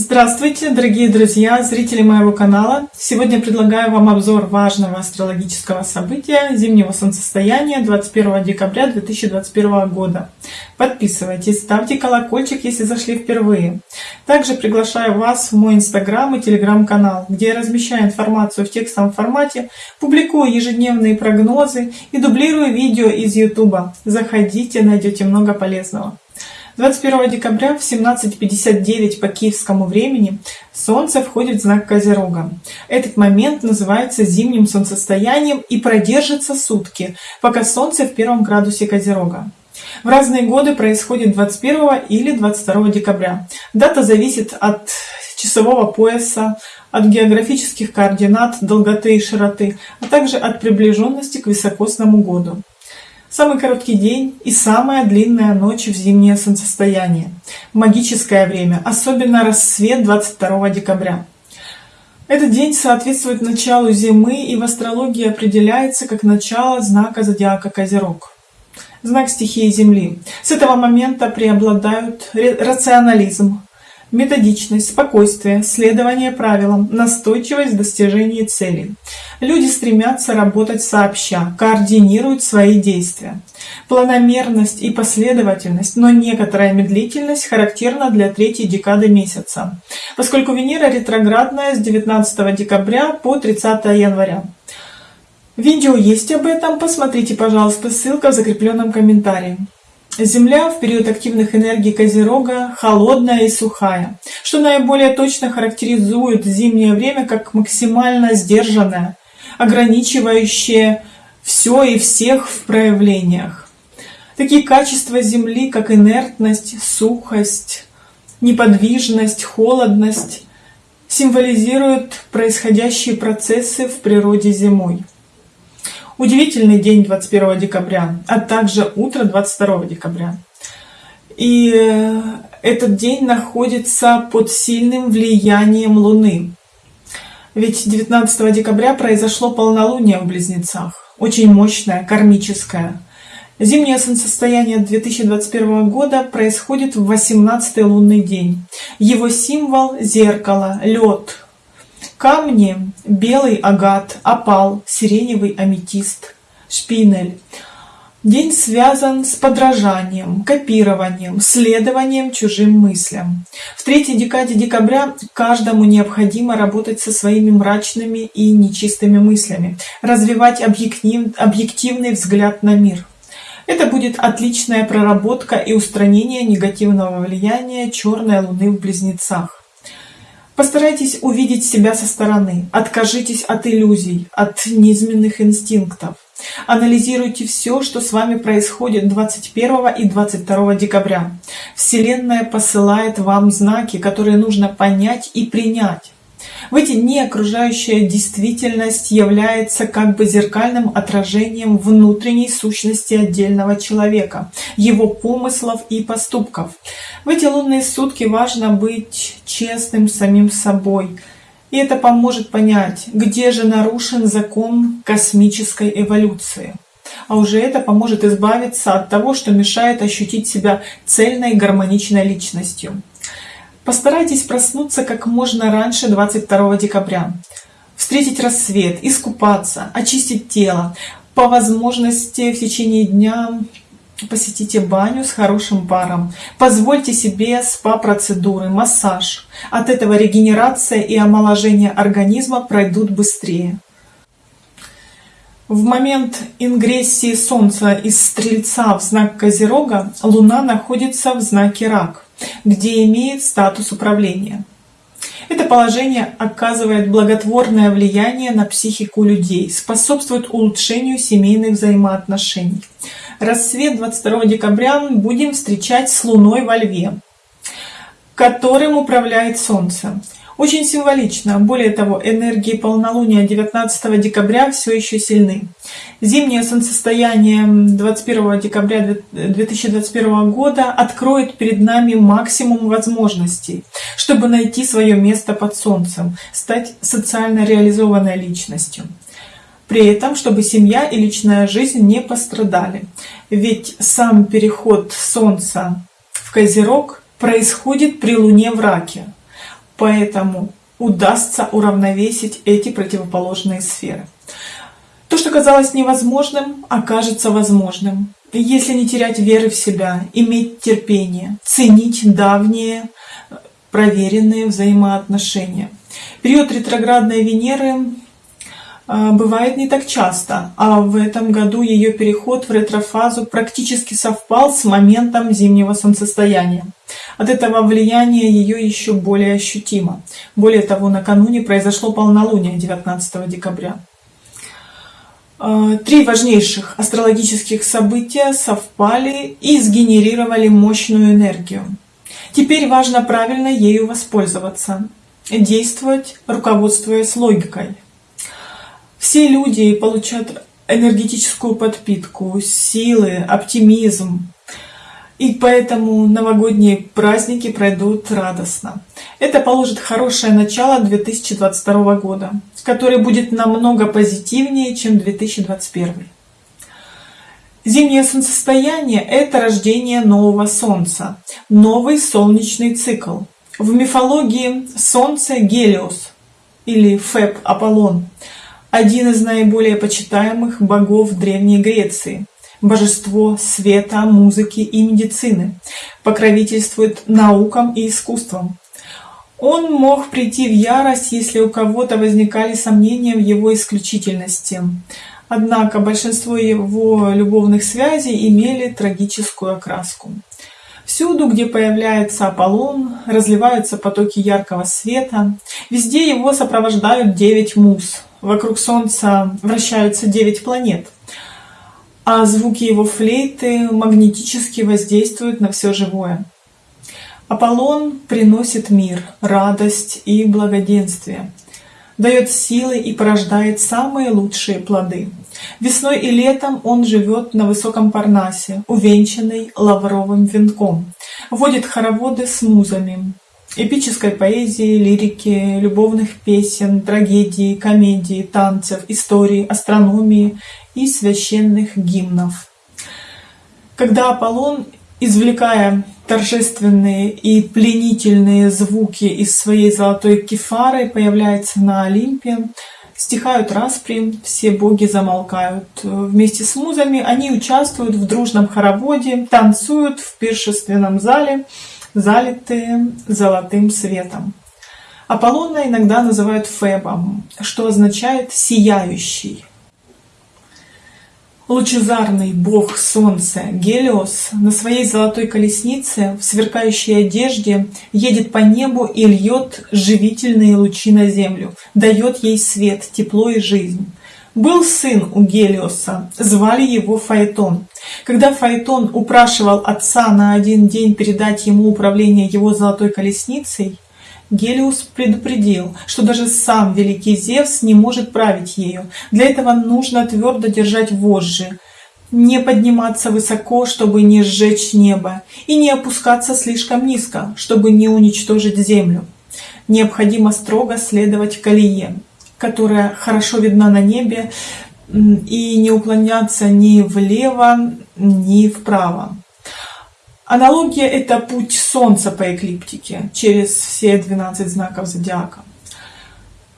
Здравствуйте, дорогие друзья, зрители моего канала! Сегодня предлагаю вам обзор важного астрологического события зимнего солнцестояния 21 декабря 2021 года. Подписывайтесь, ставьте колокольчик, если зашли впервые. Также приглашаю вас в мой инстаграм и телеграм-канал, где я размещаю информацию в текстовом формате, публикую ежедневные прогнозы и дублирую видео из ютуба. Заходите, найдете много полезного. 21 декабря в 17.59 по киевскому времени Солнце входит в знак Козерога. Этот момент называется зимним солнцестоянием и продержится сутки, пока Солнце в первом градусе Козерога. В разные годы происходит 21 или 22 декабря. Дата зависит от часового пояса, от географических координат, долготы и широты, а также от приближенности к високосному году. Самый короткий день и самая длинная ночь в зимнее солнцестояние. Магическое время, особенно рассвет 22 декабря. Этот день соответствует началу зимы и в астрологии определяется как начало знака зодиака Козерог. Знак стихии Земли. С этого момента преобладают рационализм, методичность, спокойствие, следование правилам, настойчивость в достижении целей. Люди стремятся работать сообща, координируют свои действия. Планомерность и последовательность, но некоторая медлительность характерна для третьей декады месяца, поскольку Венера ретроградная с 19 декабря по 30 января. Видео есть об этом, посмотрите, пожалуйста, ссылка в закрепленном комментарии. Земля в период активных энергий Козерога холодная и сухая, что наиболее точно характеризует зимнее время как максимально сдержанное, ограничивающее все и всех в проявлениях. Такие качества Земли, как инертность, сухость, неподвижность, холодность, символизируют происходящие процессы в природе зимой. Удивительный день 21 декабря, а также утро 22 декабря. И э, этот день находится под сильным влиянием Луны. Ведь 19 декабря произошло полнолуние в Близнецах, очень мощное, кармическое. Зимнее солнцестояние 2021 года происходит в 18 лунный день. Его символ – зеркало, лед, Камни – белый агат, опал, сиреневый аметист, шпинель. День связан с подражанием, копированием, следованием чужим мыслям. В третьей декаде декабря каждому необходимо работать со своими мрачными и нечистыми мыслями, развивать объектив, объективный взгляд на мир. Это будет отличная проработка и устранение негативного влияния черной луны в близнецах. Постарайтесь увидеть себя со стороны, откажитесь от иллюзий, от низменных инстинктов. Анализируйте все, что с вами происходит 21 и 22 декабря. Вселенная посылает вам знаки, которые нужно понять и принять. В эти дни окружающая действительность является как бы зеркальным отражением внутренней сущности отдельного человека, его помыслов и поступков. В эти лунные сутки важно быть честным самим собой, и это поможет понять, где же нарушен закон космической эволюции. А уже это поможет избавиться от того, что мешает ощутить себя цельной гармоничной личностью. Постарайтесь проснуться как можно раньше 22 декабря. Встретить рассвет, искупаться, очистить тело. По возможности в течение дня посетите баню с хорошим паром. Позвольте себе спа-процедуры, массаж. От этого регенерация и омоложение организма пройдут быстрее. В момент ингрессии Солнца из Стрельца в знак Козерога Луна находится в знаке Рак где имеет статус управления. Это положение оказывает благотворное влияние на психику людей, способствует улучшению семейных взаимоотношений. Рассвет 22 декабря будем встречать с Луной во Льве, которым управляет Солнце. Очень символично. Более того, энергии полнолуния 19 декабря все еще сильны. Зимнее солнцестояние 21 декабря 2021 года откроет перед нами максимум возможностей, чтобы найти свое место под солнцем, стать социально реализованной личностью. При этом, чтобы семья и личная жизнь не пострадали. Ведь сам переход Солнца в Козерог происходит при Луне в Раке поэтому удастся уравновесить эти противоположные сферы. То, что казалось невозможным, окажется возможным. Если не терять веры в себя, иметь терпение, ценить давние проверенные взаимоотношения. Период ретроградной Венеры бывает не так часто, а в этом году ее переход в ретрофазу практически совпал с моментом зимнего солнцестояния. От этого влияния ее еще более ощутимо. Более того, накануне произошло полнолуние 19 декабря. А, три важнейших астрологических события совпали и сгенерировали мощную энергию. Теперь важно правильно ею воспользоваться, действовать, руководствуясь логикой. Все люди получают энергетическую подпитку, силы, оптимизм. И поэтому новогодние праздники пройдут радостно. Это положит хорошее начало 2022 года, который будет намного позитивнее, чем 2021. Зимнее солнцестояние – это рождение нового Солнца, новый солнечный цикл. В мифологии Солнце – Гелиос или Феб – Аполлон – один из наиболее почитаемых богов Древней Греции, божество света, музыки и медицины, покровительствует наукам и искусствам. Он мог прийти в ярость, если у кого-то возникали сомнения в его исключительности. Однако большинство его любовных связей имели трагическую окраску. Всюду, где появляется Аполлон, разливаются потоки яркого света. Везде его сопровождают девять муз, Вокруг Солнца вращаются девять планет, а звуки его флейты магнетически воздействуют на все живое. Аполлон приносит мир, радость и благоденствие, дает силы и порождает самые лучшие плоды. Весной и летом он живет на высоком Парнасе, увенчанный лавровым венком, водит хороводы с музами, эпической поэзии, лирики, любовных песен, трагедии, комедии, танцев, истории, астрономии и священных гимнов. Когда Аполлон, извлекая торжественные и пленительные звуки из своей золотой кефары, появляется на Олимпе, стихают распри, все боги замолкают. Вместе с музами они участвуют в дружном хороводе, танцуют в пиршественном зале, залитые золотым светом. Аполлона иногда называют Фебом, что означает «сияющий». Лучезарный бог солнца Гелиос на своей золотой колеснице в сверкающей одежде едет по небу и льет живительные лучи на землю, дает ей свет, тепло и жизнь. Был сын у Гелиоса, звали его Фаэтон. Когда Фаэтон упрашивал отца на один день передать ему управление его золотой колесницей, Гелиус предупредил, что даже сам великий Зевс не может править ею. Для этого нужно твердо держать вожжи, не подниматься высоко, чтобы не сжечь небо, и не опускаться слишком низко, чтобы не уничтожить землю. Необходимо строго следовать колее которая хорошо видна на небе, и не уклоняться ни влево, ни вправо. Аналогия – это путь Солнца по эклиптике через все 12 знаков зодиака.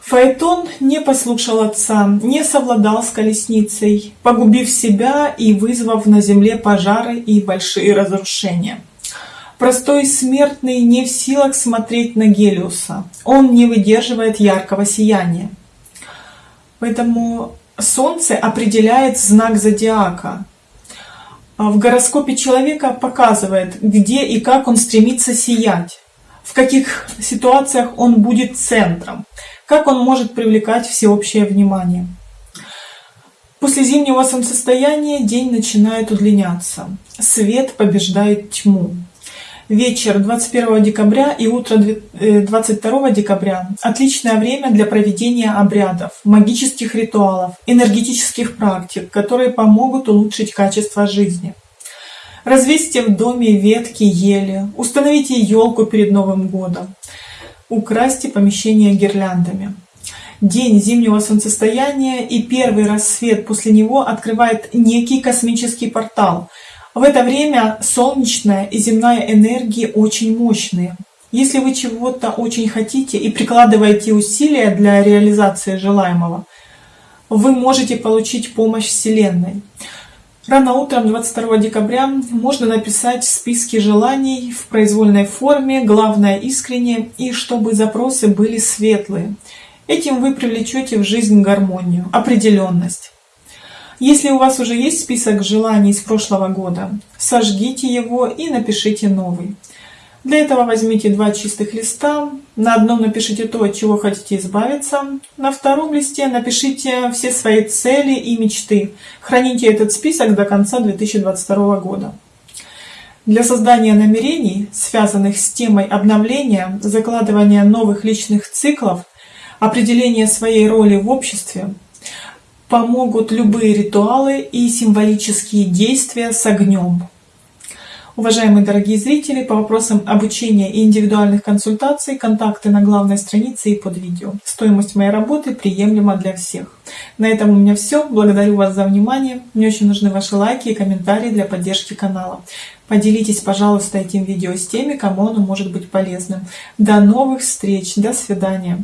Фаэтон не послушал отца, не совладал с колесницей, погубив себя и вызвав на земле пожары и большие разрушения. Простой смертный не в силах смотреть на Гелиуса, он не выдерживает яркого сияния. Поэтому Солнце определяет знак зодиака. А в гороскопе человека показывает, где и как он стремится сиять, в каких ситуациях он будет центром, как он может привлекать всеобщее внимание. После зимнего солнцестояния день начинает удлиняться. Свет побеждает тьму вечер 21 декабря и утро 22 э, декабря – отличное время для проведения обрядов, магических ритуалов, энергетических практик, которые помогут улучшить качество жизни. Развесьте в доме ветки ели, установите елку перед Новым годом, украсьте помещение гирляндами. День зимнего солнцестояния и первый рассвет после него открывает некий космический портал – в это время солнечная и земная энергии очень мощные. Если вы чего-то очень хотите и прикладываете усилия для реализации желаемого, вы можете получить помощь Вселенной. Рано утром 22 декабря можно написать списки желаний в произвольной форме, главное искренне, и чтобы запросы были светлые. Этим вы привлечете в жизнь гармонию, определенность. Если у вас уже есть список желаний с прошлого года, сожгите его и напишите новый. Для этого возьмите два чистых листа. На одном напишите то, от чего хотите избавиться. На втором листе напишите все свои цели и мечты. Храните этот список до конца 2022 года. Для создания намерений, связанных с темой обновления, закладывания новых личных циклов, определения своей роли в обществе, помогут любые ритуалы и символические действия с огнем. Уважаемые дорогие зрители, по вопросам обучения и индивидуальных консультаций, контакты на главной странице и под видео. Стоимость моей работы приемлема для всех. На этом у меня все. Благодарю вас за внимание. Мне очень нужны ваши лайки и комментарии для поддержки канала. Поделитесь, пожалуйста, этим видео с теми, кому оно может быть полезным. До новых встреч. До свидания.